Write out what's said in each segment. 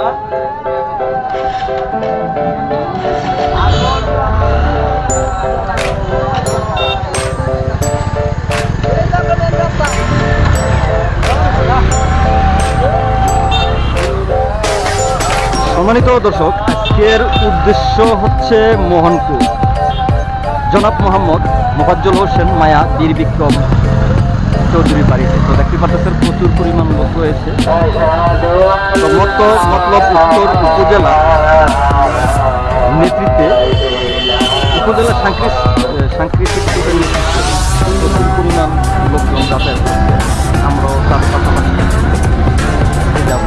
সম্মানিত দর্শক আজকের উদ্দেশ্য হচ্ছে মোহনপুর। জনাব মোহাম্মদ মোফাজ্জল হোসেন মায়া বীর বিক্রম চৌধুরী বাড়িতে। তো দেখতে পাচ্ছেন প্রচুর পরিমাণ লোক রয়েছে। মতলব উত্তর উপজেলা নেতৃত্বে উপজেলা সাংস্কৃতিক প্রচুর পরিমাণ লোকজন যাতায়াত করছে। আমরাও তার পাশাপাশি যাব।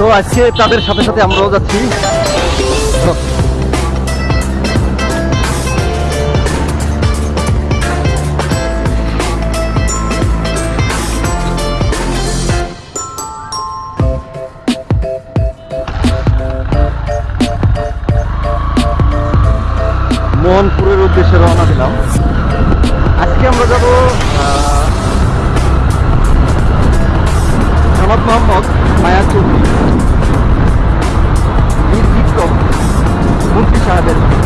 তো আজকে তাদের সাথে সাথে আমরাও যাচ্ছি। মোহনপুরের উদ্দেশ্যে রওনা দিলাম। আজকে আমরা যাব সনদ Mohammad Hayat. Bir diplom. Mutlu şahadet.